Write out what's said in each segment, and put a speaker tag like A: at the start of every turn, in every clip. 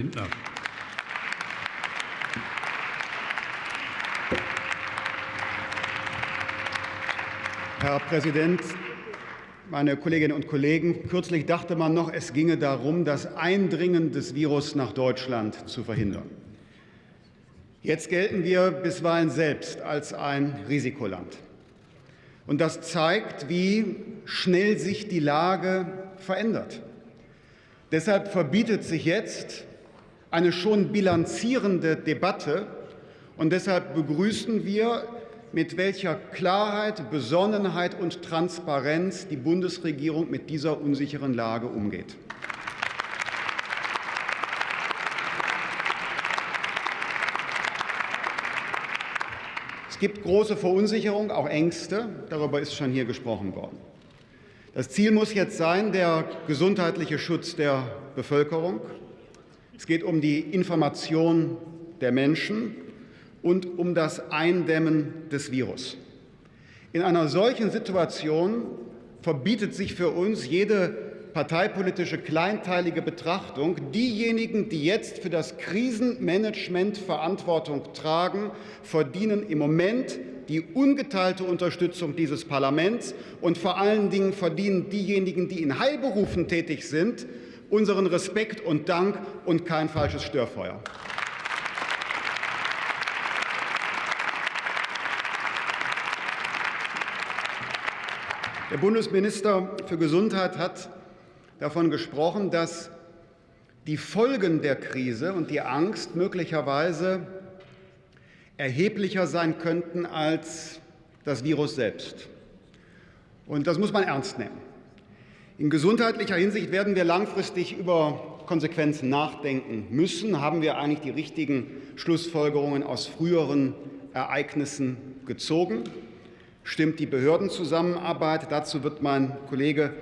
A: Lindner.
B: Herr Präsident, meine Kolleginnen und Kollegen! Kürzlich dachte man noch, es ginge darum, das Eindringen des Virus nach Deutschland zu verhindern. Jetzt gelten wir bisweilen selbst als ein Risikoland. Und das zeigt, wie schnell sich die Lage verändert. Deshalb verbietet sich jetzt eine schon bilanzierende Debatte. Und deshalb begrüßen wir, mit welcher Klarheit, Besonnenheit und Transparenz die Bundesregierung mit dieser unsicheren Lage umgeht. Es gibt große Verunsicherung, auch Ängste. Darüber ist schon hier gesprochen worden. Das Ziel muss jetzt sein, der gesundheitliche Schutz der Bevölkerung. Es geht um die Information der Menschen und um das Eindämmen des Virus. In einer solchen Situation verbietet sich für uns jede parteipolitische kleinteilige Betrachtung. Diejenigen, die jetzt für das Krisenmanagement Verantwortung tragen, verdienen im Moment die ungeteilte Unterstützung dieses Parlaments. Und vor allen Dingen verdienen diejenigen, die in Heilberufen tätig sind, unseren Respekt und Dank und kein falsches Störfeuer. Der Bundesminister für Gesundheit hat davon gesprochen, dass die Folgen der Krise und die Angst möglicherweise erheblicher sein könnten als das Virus selbst. Und das muss man ernst nehmen. In gesundheitlicher Hinsicht werden wir langfristig über Konsequenzen nachdenken müssen. Haben wir eigentlich die richtigen Schlussfolgerungen aus früheren Ereignissen gezogen? Stimmt die Behördenzusammenarbeit? Dazu wird mein Kollege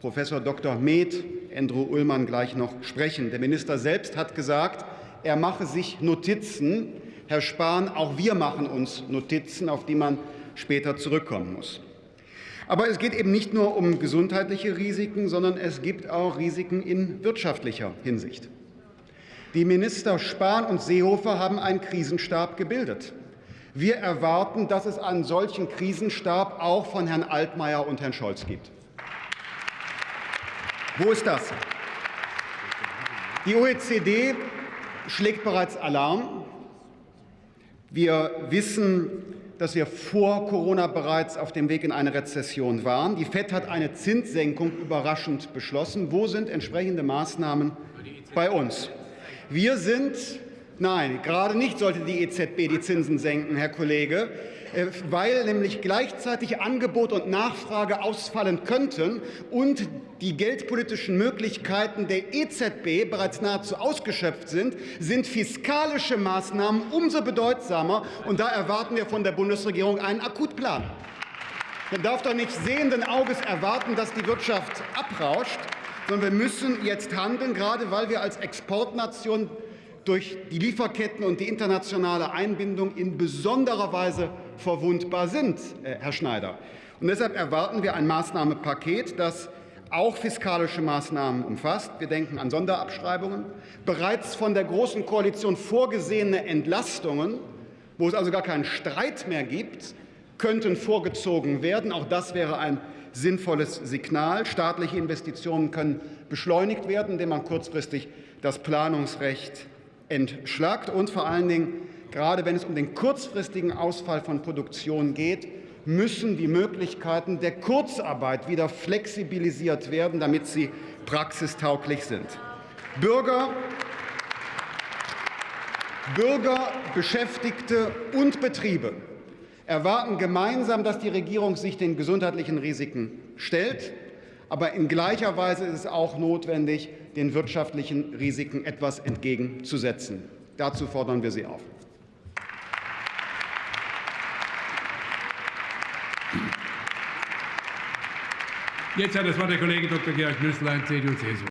B: Professor Dr. Med, Andrew Ullmann, gleich noch sprechen. Der Minister selbst hat gesagt, er mache sich Notizen. Herr Spahn, auch wir machen uns Notizen, auf die man später zurückkommen muss. Aber es geht eben nicht nur um gesundheitliche Risiken, sondern es gibt auch Risiken in wirtschaftlicher Hinsicht. Die Minister Spahn und Seehofer haben einen Krisenstab gebildet. Wir erwarten, dass es einen solchen Krisenstab auch von Herrn Altmaier und Herrn Scholz gibt. Wo ist das? Die OECD schlägt bereits Alarm. Wir wissen, dass wir vor Corona bereits auf dem Weg in eine Rezession waren. Die FED hat eine Zinssenkung überraschend beschlossen. Wo sind entsprechende Maßnahmen bei uns? Wir sind Nein, gerade nicht sollte die EZB die Zinsen senken, Herr Kollege. Äh, weil nämlich gleichzeitig Angebot und Nachfrage ausfallen könnten und die geldpolitischen Möglichkeiten der EZB bereits nahezu ausgeschöpft sind, sind fiskalische Maßnahmen umso bedeutsamer. Und da erwarten wir von der Bundesregierung einen Akutplan. Man darf doch nicht sehenden Auges erwarten, dass die Wirtschaft abrauscht, sondern wir müssen jetzt handeln, gerade weil wir als Exportnation durch die Lieferketten und die internationale Einbindung in besonderer Weise verwundbar sind, äh, Herr Schneider. Und deshalb erwarten wir ein Maßnahmenpaket, das auch fiskalische Maßnahmen umfasst. Wir denken an Sonderabschreibungen, bereits von der Großen Koalition vorgesehene Entlastungen, wo es also gar keinen Streit mehr gibt, könnten vorgezogen werden. Auch das wäre ein sinnvolles Signal. Staatliche Investitionen können beschleunigt werden, indem man kurzfristig das Planungsrecht entschlackt und vor allen Dingen, gerade wenn es um den kurzfristigen Ausfall von Produktion geht, müssen die Möglichkeiten der Kurzarbeit wieder flexibilisiert werden, damit sie praxistauglich sind. Bürger, Bürger, Beschäftigte und Betriebe erwarten gemeinsam, dass die Regierung sich den gesundheitlichen Risiken stellt. Aber in gleicher Weise ist es auch notwendig, den wirtschaftlichen Risiken etwas entgegenzusetzen. Dazu fordern wir Sie auf.
A: Jetzt hat das Wort der Kollege Dr. Georg Nüßlein, CDU-CSU.